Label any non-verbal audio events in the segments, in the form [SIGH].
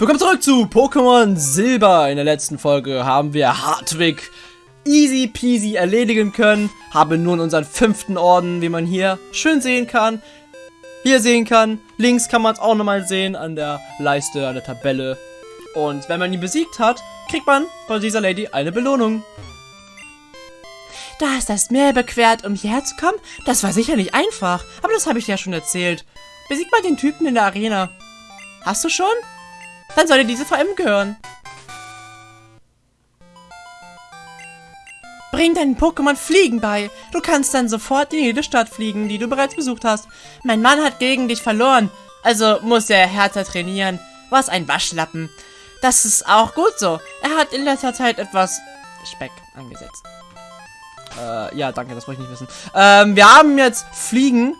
Willkommen zurück zu Pokémon Silber. In der letzten Folge haben wir Hartwig easy peasy erledigen können. Haben nun unseren fünften Orden, wie man hier schön sehen kann. Hier sehen kann. Links kann man es auch nochmal sehen an der Leiste, an der Tabelle. Und wenn man ihn besiegt hat, kriegt man von dieser Lady eine Belohnung. Du hast das Meer überquert, um hierher zu kommen? Das war sicher nicht einfach, aber das habe ich dir ja schon erzählt. Besieg mal den Typen in der Arena. Hast du schon? Dann soll dir diese VM gehören. Bring deinen Pokémon Fliegen bei. Du kannst dann sofort in jede Stadt fliegen, die du bereits besucht hast. Mein Mann hat gegen dich verloren, also muss er härter trainieren. Was ein Waschlappen. Das ist auch gut so. Er hat in letzter Zeit etwas Speck angesetzt. Äh, ja, danke, das wollte ich nicht wissen. Ähm, wir haben jetzt Fliegen.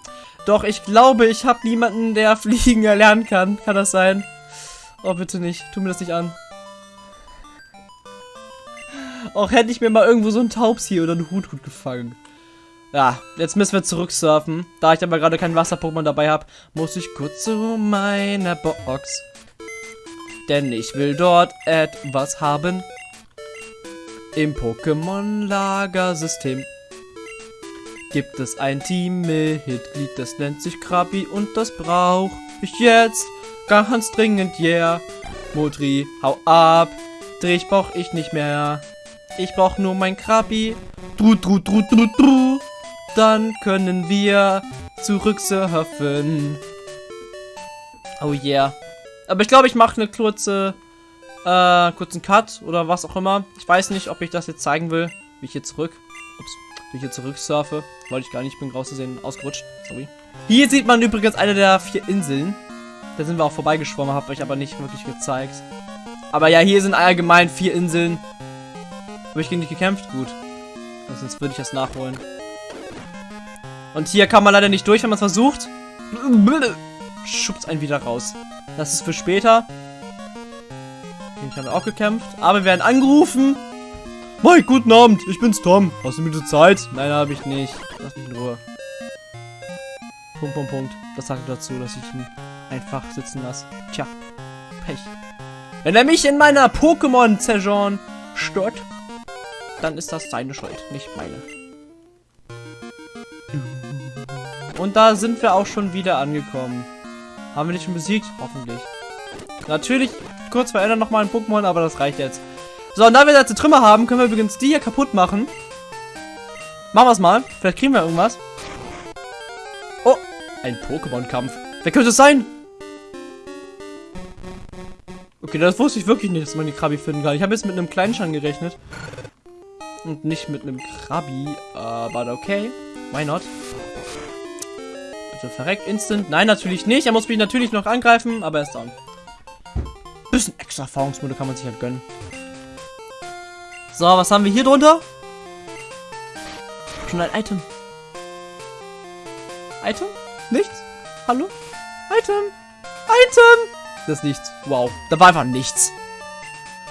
Doch ich glaube, ich habe niemanden, der [LAUGHS] Fliegen erlernen kann. Kann das sein? Oh, bitte nicht. Tu mir das nicht an. Auch hätte ich mir mal irgendwo so einen Taubsi oder einen Huthut gefangen. Ja, jetzt müssen wir zurücksurfen. Da ich aber gerade kein Wasser-Pokémon dabei habe, muss ich kurz zu meiner Box. Denn ich will dort etwas haben. Im Pokémon-Lagersystem gibt es ein Teammitglied, das nennt sich Krabi und das brauche ich jetzt. Ganz dringend, yeah. Modri, hau ab. Dich brauch ich nicht mehr. Ich brauch nur mein Krabi. Dru, dru, dru, dru, dru. Dann können wir zurücksurfen. Oh yeah. Aber ich glaube, ich mache eine kurze, äh, kurzen Cut oder was auch immer. Ich weiß nicht, ob ich das jetzt zeigen will, wie ich hier zurück, ups, wie ich hier zurück surfe. Wollte ich gar nicht, bin rauszusehen, ausgerutscht. Sorry. Hier sieht man übrigens eine der vier Inseln. Da sind wir auch vorbeigeschwommen, habe ich aber nicht wirklich gezeigt. Aber ja, hier sind allgemein vier Inseln. Habe ich gegen dich gekämpft? Gut. Sonst würde ich das nachholen. Und hier kann man leider nicht durch, wenn man es versucht. Schubst einen wieder raus. Das ist für später. Den haben wir auch gekämpft. Aber wir werden angerufen. Mike, guten Abend. Ich bin's Tom. Hast du mir Zeit? Nein, habe ich nicht. Lass mich in Ruhe. Punkt, Punkt, Punkt. Das sagt dazu, dass ich ihn einfach sitzen lasse. Tja, Pech. Wenn er mich in meiner Pokémon-Saison stört, dann ist das seine Schuld, nicht meine. Und da sind wir auch schon wieder angekommen. Haben wir nicht schon besiegt? Hoffentlich. Natürlich, kurz verändern nochmal ein Pokémon, aber das reicht jetzt. So, und da wir jetzt Trümmer haben, können wir übrigens die hier kaputt machen. Machen wir es mal. Vielleicht kriegen wir irgendwas. Oh, ein Pokémon-Kampf. Wer könnte es sein? Okay, das wusste ich wirklich nicht, dass man die Krabi finden kann. Ich habe jetzt mit einem Kleinschan gerechnet. Und nicht mit einem Krabi. Aber okay. Why not? Bitte verreckt instant. Nein, natürlich nicht. Er muss mich natürlich noch angreifen, aber er ist down. Bisschen extra Erfahrungsmode kann man sich halt gönnen. So, was haben wir hier drunter? Schon ein Item. Item? Nichts? Hallo? Item? Item! Das ist nichts. Wow. Da war einfach nichts.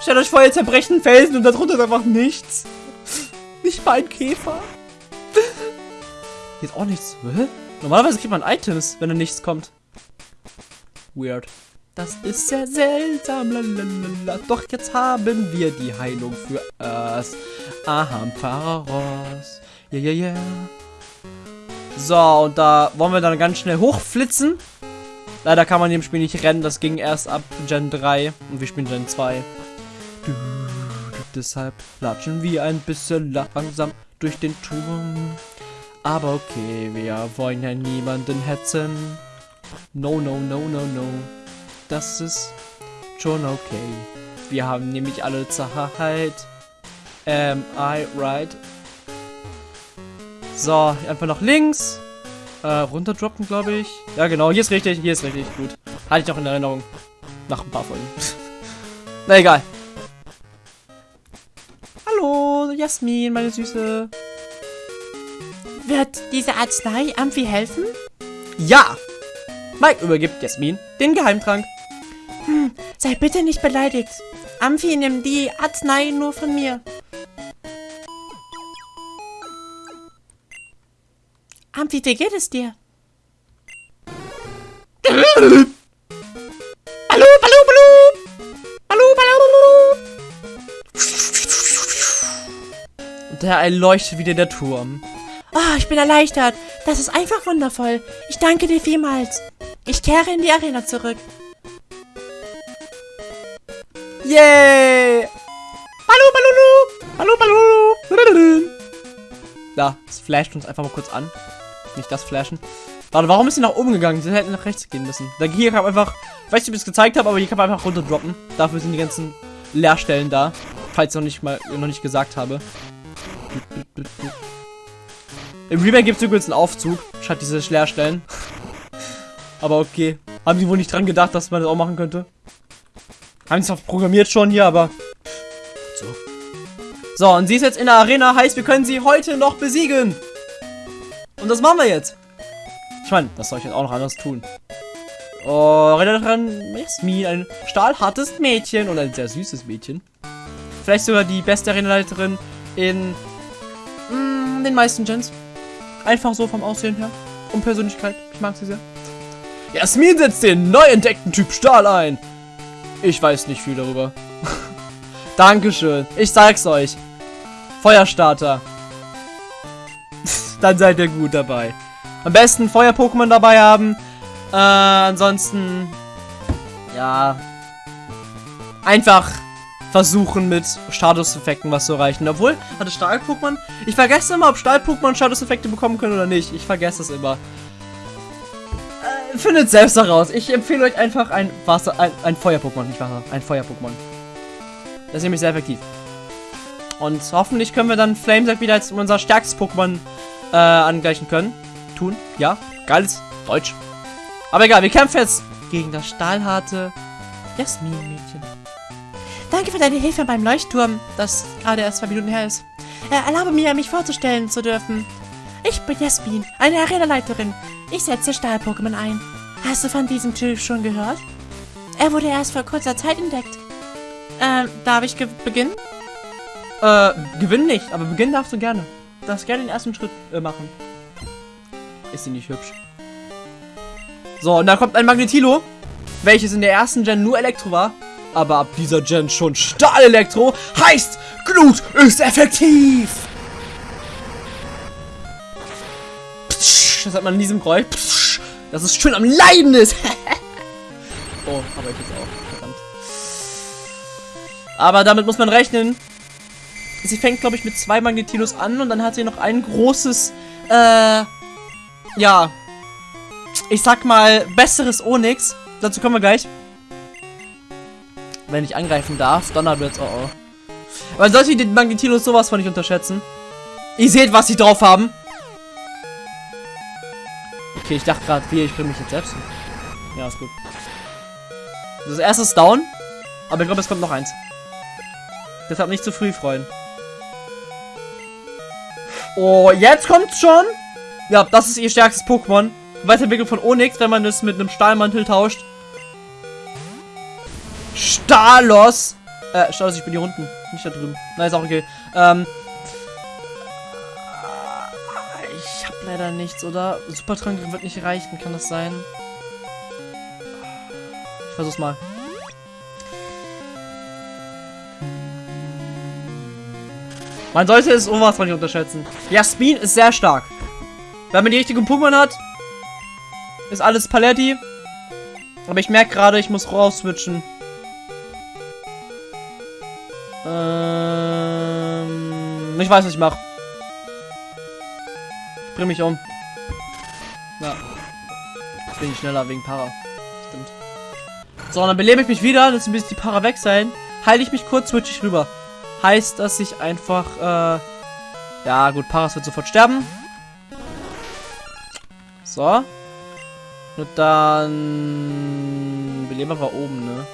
Stellt euch vor, ihr zerbrechen Felsen und darunter ist einfach nichts. [LAUGHS] Nicht mal ein Käfer. Hier ist auch nichts. Hä? Normalerweise kriegt man Items, wenn da nichts kommt. Weird. Das ist sehr seltsam. Lalalala. Doch jetzt haben wir die Heilung für es. Ahamparos. Ja, ja, ja. So, und da wollen wir dann ganz schnell hochflitzen. Leider kann man im Spiel nicht rennen, das ging erst ab Gen 3 und wir spielen Gen 2. Du, deshalb latschen wir ein bisschen langsam durch den Turm. Aber okay, wir wollen ja niemanden hetzen. No, no, no, no, no. Das ist schon okay. Wir haben nämlich alle Zeit. Am I right? So, einfach nach links. Äh, runterdroppen, glaube ich. Ja, genau. Hier ist richtig. Hier ist richtig. Gut. Hatte ich noch in Erinnerung. Nach ein paar Folgen. [LAUGHS] Na egal. Hallo, Jasmin, meine Süße. Wird diese Arznei Amphi helfen? Ja! Mike übergibt Jasmin den Geheimtrank. Hm, sei bitte nicht beleidigt. Amphi nimmt die Arznei nur von mir. Humpty, wie geht es dir? Hallo, hallo, hallo, hallo, hallo, Da erleuchtet wieder der Turm. Oh, ich bin erleichtert. Das ist einfach wundervoll. Ich danke dir vielmals. Ich kehre in die Arena zurück. Yay! Hallo, hallo, hallo, hallo, hallo. Da, es flasht uns einfach mal kurz an. Nicht das Flashen. Warte, warum ist sie nach oben gegangen? Sie hätten nach rechts gehen müssen. Da hier kann man einfach, ich weiß nicht, ob ich es gezeigt habe, aber hier kann man einfach runterdroppen. Dafür sind die ganzen Leerstellen da. Falls ich noch nicht mal noch nicht gesagt habe. Im Remake gibt es übrigens einen Aufzug, statt diese Leerstellen. [LAUGHS] aber okay. Haben sie wohl nicht dran gedacht, dass man das auch machen könnte? Haben sie es programmiert schon hier, aber. So. So, und sie ist jetzt in der Arena, heißt, wir können sie heute noch besiegen. Und das machen wir jetzt. Ich meine, das soll ich jetzt auch noch anders tun. Oh, Rednerin Jasmin, ein stahlhartes Mädchen und ein sehr süßes Mädchen. Vielleicht sogar die beste Arenaleiterin in mm, den meisten Gens. Einfach so vom Aussehen her. Und Persönlichkeit. Ich mag sie sehr. Jasmin setzt den neu entdeckten Typ Stahl ein. Ich weiß nicht viel darüber. [LAUGHS] Dankeschön. Ich sag's euch. Feuerstarter. Dann seid ihr gut dabei. Am besten Feuer-Pokémon dabei haben. Äh, ansonsten, ja, einfach versuchen mit Status-Effekten was zu erreichen. Obwohl, hatte Stahl-Pokémon, ich vergesse immer, ob Stahl-Pokémon Status-Effekte bekommen können oder nicht. Ich vergesse es immer. Äh, findet selbst heraus. Ich empfehle euch einfach ein Wasser, ein, ein Feuer-Pokémon, nicht Wasser, ein Feuer-Pokémon. Das ist nämlich sehr effektiv. Und hoffentlich können wir dann Flamesack wieder als unser stärkstes Pokémon äh, angleichen können tun. Ja, geiles Deutsch. Aber egal, wir kämpfen jetzt gegen das stahlharte Jasmin-Mädchen. Danke für deine Hilfe beim Leuchtturm, das gerade erst zwei Minuten her ist. Äh, erlaube mir, mich vorzustellen zu dürfen. Ich bin Jasmin, eine Arena-Leiterin. Ich setze Stahl-Pokémon ein. Hast du von diesem Typ schon gehört? Er wurde erst vor kurzer Zeit entdeckt. Ähm, darf ich beginnen? Äh, gewinnen nicht, aber beginnen darfst du gerne. Darfst gerne den ersten Schritt äh, machen. Ist sie nicht hübsch. So, und da kommt ein Magnetilo, welches in der ersten Gen nur Elektro war. Aber ab dieser Gen schon Stahl-Elektro. Heißt, Glut ist effektiv. das hat man in diesem Geräusch. Dass es schön am Leiden ist. [LAUGHS] oh, aber ich jetzt auch. Verdammt. Aber damit muss man rechnen. Sie fängt, glaube ich, mit zwei Magnetilos an und dann hat sie noch ein großes, äh, ja, ich sag mal, besseres Onyx. Dazu kommen wir gleich. Wenn ich angreifen darf, Donnerblitz, oh oh. Aber sollte die Magnetilos sowas von nicht unterschätzen. Ihr seht, was sie drauf haben. Okay, ich dachte gerade, wie, ich bringe mich jetzt selbst. Ja, ist gut. Das erste ist down. Aber ich glaube, es kommt noch eins. Deshalb nicht zu früh freuen. Oh, jetzt kommt's schon. Ja, das ist ihr stärkstes Pokémon. Weiterentwicklung von Onyx, wenn man es mit einem Stahlmantel tauscht. Stalos! Äh, Stalos, ich bin hier unten. Nicht da drüben. Na, ist auch okay. Ähm. Ich hab leider nichts, oder? Supertrank wird nicht reichen, kann das sein? Ich versuch's mal. Man sollte es von nicht unterschätzen. Jasmin ist sehr stark. Wenn man die richtigen Pokémon hat, ist alles Paletti. Aber ich merke gerade, ich muss raus switchen. Ähm, ich weiß, was ich mache. Ich bring mich um. Ja. Jetzt bin ich schneller wegen Para. Stimmt. So, dann belebe ich mich wieder. Jetzt bis die Para weg sein. Heile ich mich kurz, switch ich rüber. Heißt, dass ich einfach, äh, ja gut, Paras wird sofort sterben. So. Und dann... Beleber war oben, ne?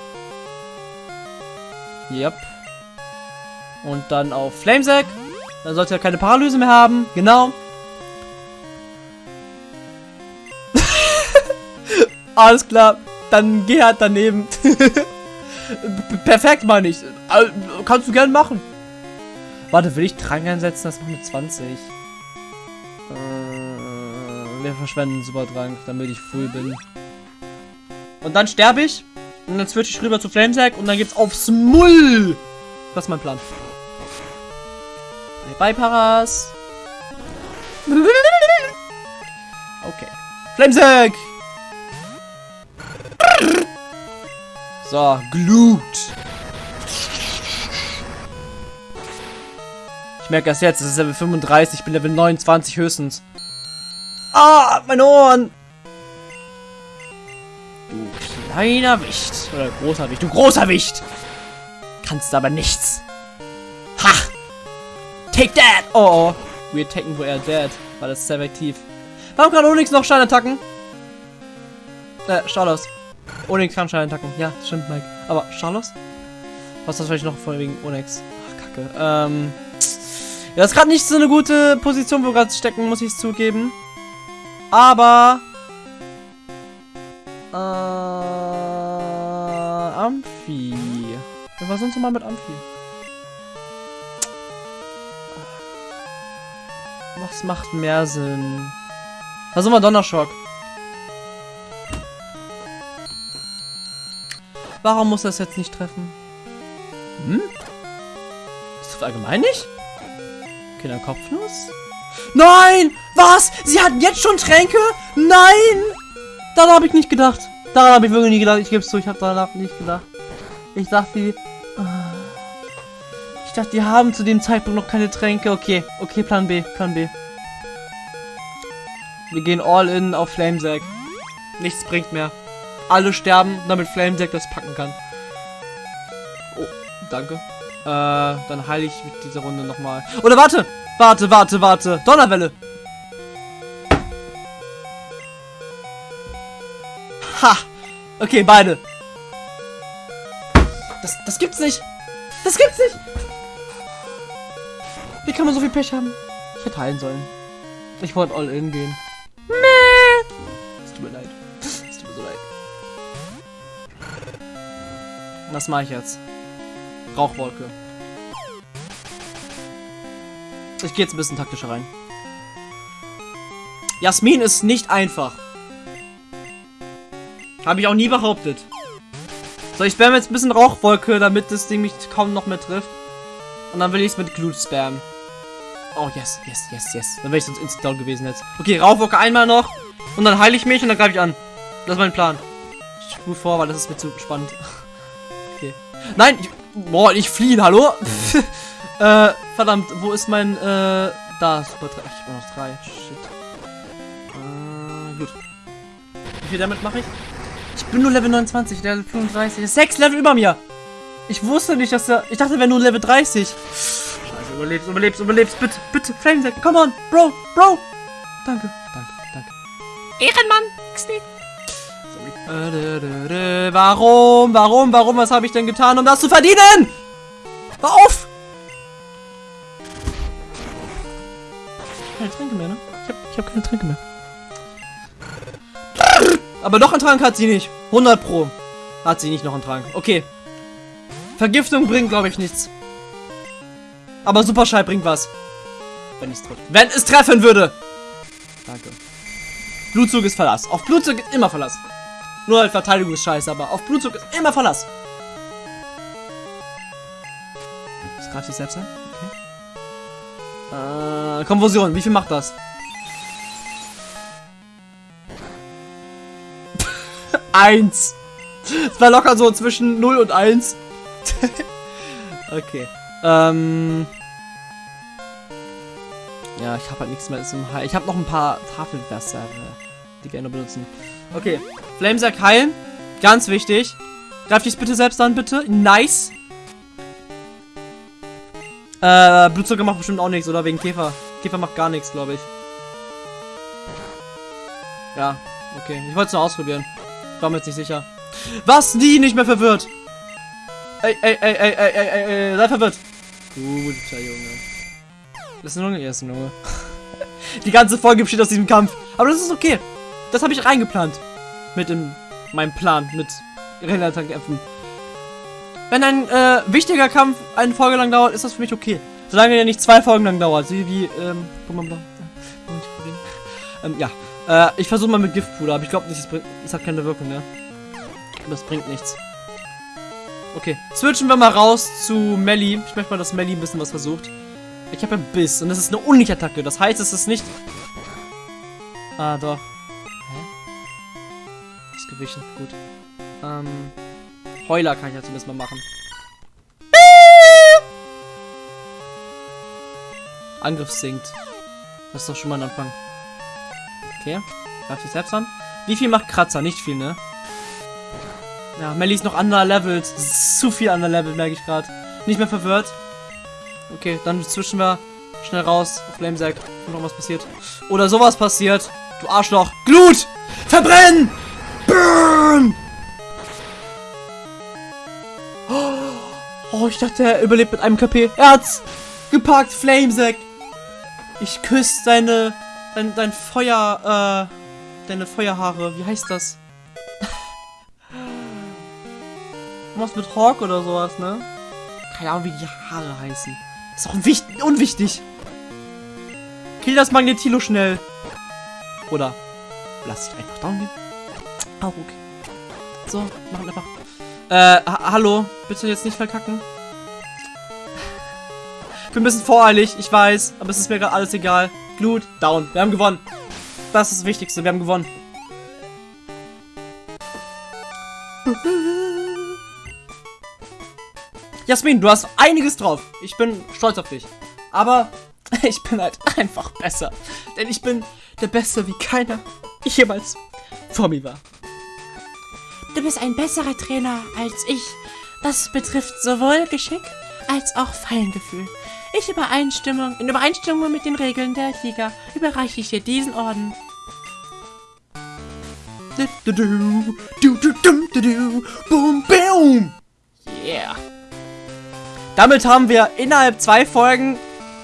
Yep. Und dann auf Flamesack. Dann sollte er keine Paralyse mehr haben. Genau. [LAUGHS] Alles klar. Dann geh halt daneben. [LAUGHS] Perfekt, meine ich. Kannst du gern machen. Warte, will ich Drang einsetzen? Das macht mit 20 wir verschwenden Superdrank, damit ich full bin. Und dann sterbe ich. Und dann switch ich rüber zu Flamesack und dann gibt's aufs Mull. Das ist mein Plan. Bye, bye, Paras. Okay. Flamesack! So, Glut. Ich merke erst jetzt, es ist Level 35, ich bin Level 29 höchstens. Ah, meine Ohren! Du kleiner Wicht. Oder großer Wicht. Du großer Wicht! Kannst aber nichts. Ha! Take that! Oh, oh. We're taken where dead. War das sehr effektiv. Warum kann Onyx noch Scheinattacken? Äh, Stalos. Onyx kann Scheinattacken. Ja, stimmt, Mike. Aber Stalos? Was ist das vielleicht noch von wegen Onyx? Ach, kacke. Ähm. Ja, ist gerade nicht so eine gute Position, wo wir gerade stecken, muss ich zugeben. Aber. Äh. Amphi. Was sonst noch mal mit Amphi? Was macht mehr Sinn? Versuchen wir Donnerschock. Warum muss das jetzt nicht treffen? Hm? Ist das allgemein nicht? Dann Kopfnuss. Nein! Was? Sie hatten jetzt schon Tränke? Nein! Daran habe ich nicht gedacht. Daran habe ich wirklich nie gedacht. Ich gebe es zu, ich habe danach nicht gedacht. Ich dachte, die... Ah. Ich dachte, die haben zu dem Zeitpunkt noch keine Tränke. Okay, okay, Plan B, Plan B. Wir gehen all in auf Flamesack. Nichts bringt mehr. Alle sterben, damit Flamesack das packen kann. Oh, danke. Äh, dann heile ich mit dieser Runde nochmal. Oder warte! Warte, warte, warte. Donnerwelle. Ha! Okay, beide. Das, das gibt's nicht. Das gibt's nicht. Wie kann man so viel Pech haben? Ich hätte heilen sollen. Ich wollte all in gehen. Meh. Es tut mir leid. Es tut mir so leid. Was mache ich jetzt? Rauchwolke. Ich gehe jetzt ein bisschen taktischer rein. Jasmin ist nicht einfach. Habe ich auch nie behauptet. So, ich spam jetzt ein bisschen Rauchwolke, damit das Ding mich kaum noch mehr trifft. Und dann will ich es mit Glut spammen. Oh, yes, yes, yes, yes. Dann wäre ich sonst instant down gewesen jetzt. Okay, Rauchwolke einmal noch. Und dann heile ich mich und dann greife ich an. Das ist mein Plan. Ich spule vor, weil das ist mir zu spannend. [LAUGHS] Okay. Nein! Boah, ich fliehen, hallo? [LAUGHS] äh, verdammt, wo ist mein, äh, da, super, ich habe noch drei. Shit. Äh, gut. Wie viel damit mache ich? Ich bin nur Level 29, Level 35. Das ist sechs Level über mir. Ich wusste nicht, dass er. Ich dachte, er wäre nur Level 30. Scheiße, überlebst, überlebst, überlebst. Bitte, bitte, Flamesack, come on, Bro, Bro. Danke, danke, danke. Ehrenmann, Sorry. Warum, warum, warum, was habe ich denn getan, um das zu verdienen? Hör auf! Keine Tränke mehr, ne? Ich habe ich hab keine Tränke mehr. Aber noch einen Trank hat sie nicht. 100 pro. Hat sie nicht noch einen Trank. Okay. Vergiftung bringt, glaube ich, nichts. Aber Superschall bringt was. Wenn es trifft. Wenn es treffen würde. Danke. Blutzug ist Verlass. Auf Blutzug ist immer Verlass. Nur halt Verteidigung ist scheiße, aber auf Blutzug ist immer Verlass. Das greift sich selbst an? Okay. Äh, Konversion. Wie viel macht das? [LAUGHS] Eins. Es war locker so zwischen 0 und 1. [LAUGHS] okay. Ähm. Ja, ich habe halt nichts mehr zum Heilen. Ich habe noch ein paar Tafelwässer, die gerne benutzen. Okay. Flamesack heilen. Ganz wichtig. Greif dich bitte selbst an, bitte. Nice. Äh, Blutzucker macht bestimmt auch nichts, oder? Wegen Käfer. Käfer macht gar nichts, glaube ich. Ja, okay. Ich wollte es nur ausprobieren. Ich war mir jetzt nicht sicher. Was? Die nicht mehr verwirrt. Ey, ey, ey, ey, ey, ey, ey, ey, sei verwirrt. Guter Junge. Das ist ein Junge, er ist ein Junge. [LAUGHS] Die ganze Folge besteht aus diesem Kampf. Aber das ist okay. Das habe ich reingeplant. Mit in meinem Plan, mit Relatankämpfen. Wenn ein äh, wichtiger Kampf eine Folge lang dauert, ist das für mich okay. Solange er nicht zwei Folgen lang dauert. Wie, wie, ähm, ähm ja. Äh, ich versuche mal mit Giftpuder, aber ich glaube nicht, es, es hat keine Wirkung, ne? Das bringt nichts. Okay, switchen wir mal raus zu Melly. Ich möchte mal, dass Melly ein bisschen was versucht. Ich habe einen Biss und das ist eine Unichattacke. Das heißt, es ist nicht... Ah, doch. Hä? Ausgewichen, gut. Ähm... Heuler kann ich ja zumindest mal machen. Angriff sinkt. Das ist doch schon mal ein Anfang. Okay. Darf ich selbst an? Wie viel macht Kratzer? Nicht viel, ne? Ja, Melly ist noch ist zu viel underlevelt, merke ich gerade. Nicht mehr verwirrt. Okay, dann zwischen wir schnell raus. Flamesack. Noch was passiert. Oder sowas passiert. Du Arschloch. Glut! Verbrennen! Burn! Oh, ich dachte, er überlebt mit einem KP. Er hat's gepackt, Flamesack. Ich küsse deine, dein, dein Feuer, äh, deine Feuerhaare. Wie heißt das? [LAUGHS] Was mit Hawk oder sowas, ne? Keine Ahnung, wie die Haare heißen. Ist auch unwichtig. unwichtig. Kill das Magnetilo schnell. Oder lass dich einfach down gehen. Auch okay. So, machen einfach. Äh, ha hallo. Bitte jetzt nicht verkacken. Ich bin ein bisschen voreilig, ich weiß. Aber es ist mir gerade alles egal. Glut, down. Wir haben gewonnen. Das ist das Wichtigste. Wir haben gewonnen. Jasmin, du hast einiges drauf. Ich bin stolz auf dich. Aber [LAUGHS] ich bin halt einfach besser. Denn ich bin der Beste, wie keiner jemals vor mir war. Du bist ein besserer Trainer als ich. Das betrifft sowohl Geschick als auch Feingefühl. Ich Übereinstimmung, in Übereinstimmung mit den Regeln der Liga überreiche ich dir diesen Orden. Du, du, du, boom, boom. Yeah. Damit haben wir innerhalb zwei Folgen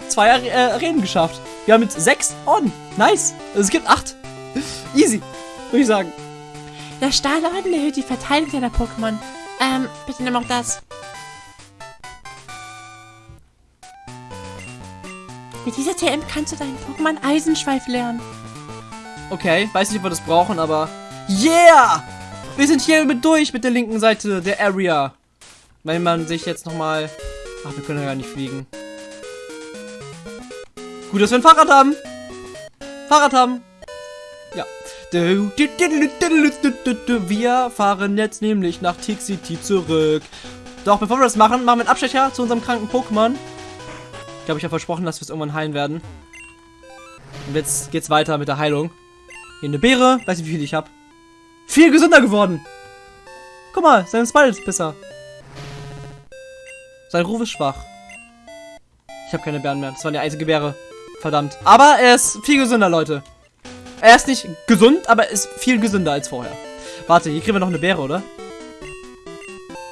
zwei äh, Arenen geschafft. Wir haben jetzt sechs Orden. Nice. Also es gibt acht. Easy, würde ich sagen. Der Stahlorden erhöht die Verteidigung deiner Pokémon. Ähm, bitte nimm auch das. Mit dieser TM kannst du deinen Pokémon Eisenschweif lernen. Okay, weiß nicht, ob wir das brauchen, aber... Yeah! Wir sind hier mit durch mit der linken Seite der Area. Wenn man sich jetzt nochmal... Ach, wir können ja gar nicht fliegen. Gut, dass wir ein Fahrrad haben. Fahrrad haben. Wir fahren jetzt nämlich nach Tick City zurück. Doch, bevor wir das machen, machen wir einen Abstecher zu unserem kranken Pokémon. Ich glaube, ich habe versprochen, dass wir es irgendwann heilen werden. Und jetzt geht's weiter mit der Heilung. Hier eine Beere. Weiß nicht, wie viel ich habe. Viel gesünder geworden. Guck mal, sein Spell ist besser. Sein Ruf ist schwach. Ich habe keine Bären mehr. Das war die einzige Beere. Verdammt. Aber er ist viel gesünder, Leute. Er ist nicht gesund, aber ist viel gesünder als vorher. Warte, hier kriegen wir noch eine Beere, oder?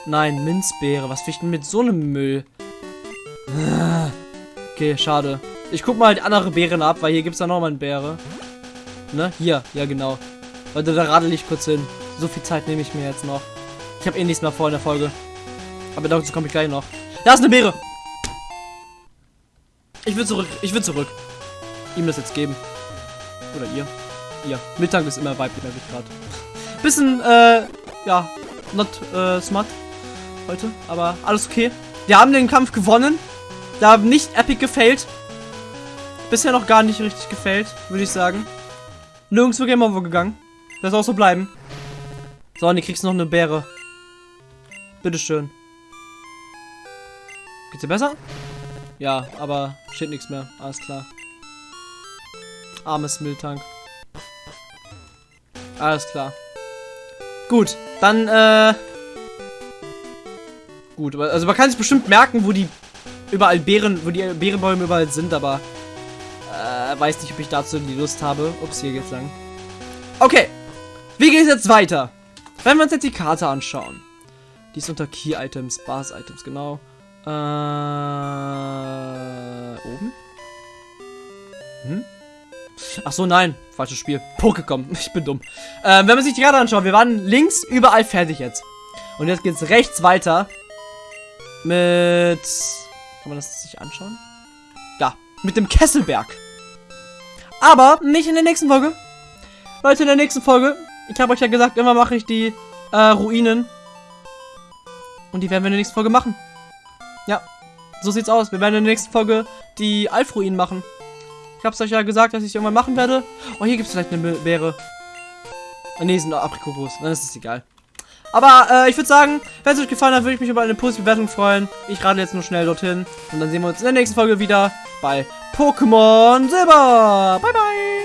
Nein, Minzbeere. Was will ich denn mit so einem Müll? Okay, schade. Ich guck mal die andere Beeren ab, weil hier gibt es ja nochmal eine Beere. Ne? Hier, ja genau. Leute, da radel ich kurz hin. So viel Zeit nehme ich mir jetzt noch. Ich habe eh nichts mehr vor in der Folge. Aber dazu komme ich gleich noch. Da ist eine Beere. Ich will zurück. Ich will zurück. Ihm das jetzt geben. Oder ihr. Ihr. Mittag ist immer weiblich, merke ich gerade. Bisschen, äh, ja, not äh, smart heute. Aber alles okay. Wir haben den Kampf gewonnen. Wir haben nicht epic gefailt. Bisher noch gar nicht richtig gefailt, würde ich sagen. Nirgendwo Game Over gegangen. Das soll auch so bleiben. So, und du kriegst noch eine Beere. Bitteschön. Geht's dir besser? Ja, aber steht nichts mehr. Alles klar. Armes Mülltank. Alles klar. Gut, dann, äh... Gut, also man kann sich bestimmt merken, wo die überall Beeren, wo die Beerenbäume überall sind, aber äh, weiß nicht, ob ich dazu die Lust habe. Ups, hier geht's lang. Okay, wie geht es jetzt weiter? Wenn wir uns jetzt die Karte anschauen. Die ist unter Key Items, Bas Items, genau. Äh, oben? Hm? Ach so, nein. Falsches Spiel. Pokécom. [LAUGHS] Ich bin dumm. Ähm, wenn man sich die Karte anschaut, wir waren links überall fertig jetzt. Und jetzt geht's rechts weiter. Mit... Kann man das sich anschauen? Da. Mit dem Kesselberg. Aber nicht in der nächsten Folge. Leute, in der nächsten Folge. Ich habe euch ja gesagt, immer mache ich die äh, Ruinen. Und die werden wir in der nächsten Folge machen. Ja. so sieht's aus. Wir werden in der nächsten Folge die Alfruinen machen. Ich hab's euch ja gesagt, dass ich irgendwann machen werde. Oh, hier gibt's vielleicht eine Beere. Ah, nee, sind Aprikokos. Dann ist es egal. Aber äh, ich würde sagen, wenn es euch gefallen hat, würde ich mich über eine positive Bewertung freuen. Ich radel jetzt nur schnell dorthin. Und dann sehen wir uns in der nächsten Folge wieder bei Pokémon Silber. Bye, bye.